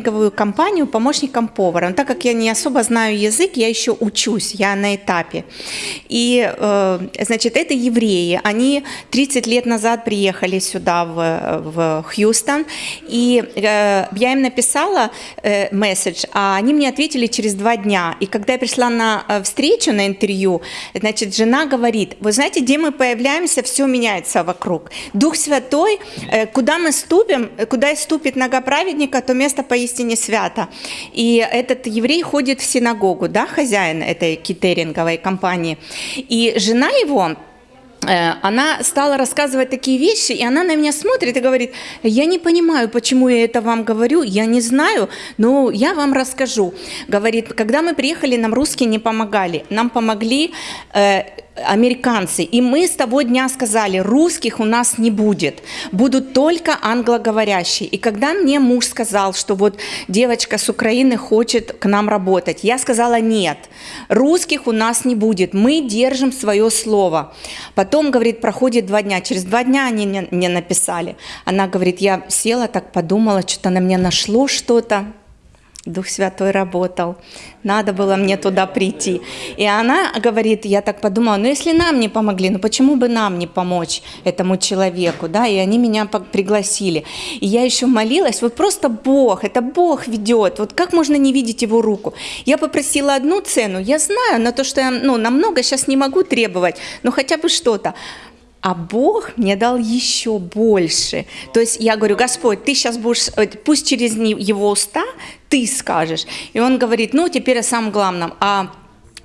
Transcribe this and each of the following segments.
компанию помощником повара. Но так как я не особо знаю язык, я еще учусь, я на этапе. И, э, значит, это евреи. Они 30 лет назад приехали сюда, в, в Хьюстон, и э, я им написала э, месседж, а они мне ответили через два дня. И когда я пришла на встречу, на интервью, значит, жена говорит, вы знаете, где мы появляемся, все меняется вокруг. Дух Святой, куда мы ступим, куда ступит нога праведника, то место поистине поистине свято. И этот еврей ходит в синагогу, да, хозяин этой китеринговой компании. И жена его, э, она стала рассказывать такие вещи, и она на меня смотрит и говорит, я не понимаю, почему я это вам говорю, я не знаю, но я вам расскажу. Говорит, когда мы приехали, нам русские не помогали, нам помогли э, американцы. И мы с того дня сказали, русских у нас не будет, будут только англоговорящие. И когда мне муж сказал, что вот девочка с Украины хочет к нам работать, я сказала, нет, русских у нас не будет, мы держим свое слово. Потом, говорит, проходит два дня, через два дня они мне написали. Она говорит, я села, так подумала, что-то на меня нашло что-то, Дух Святой работал, надо было мне туда прийти. И она говорит, я так подумала, ну если нам не помогли, ну почему бы нам не помочь этому человеку, да, и они меня пригласили. И я еще молилась, вот просто Бог, это Бог ведет, вот как можно не видеть его руку. Я попросила одну цену, я знаю, на то, что я, ну, намного сейчас не могу требовать, но хотя бы что-то. А Бог мне дал еще больше. То есть я говорю, Господь, ты сейчас будешь, э, пусть через его уста ты скажешь. И он говорит, ну теперь о самом главном, э,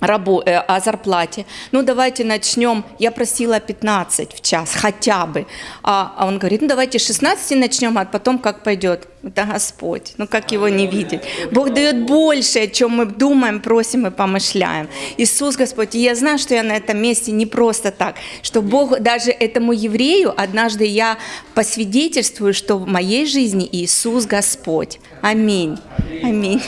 о зарплате. Ну давайте начнем, я просила 15 в час хотя бы. А, а он говорит, ну давайте 16 начнем, а потом как пойдет. Это Господь. Ну как его не видеть? Бог дает больше, чем мы думаем, просим и помышляем. Иисус Господь. И я знаю, что я на этом месте не просто так, что Бог даже этому еврею, однажды я посвидетельствую, что в моей жизни Иисус Господь. Аминь. Аминь.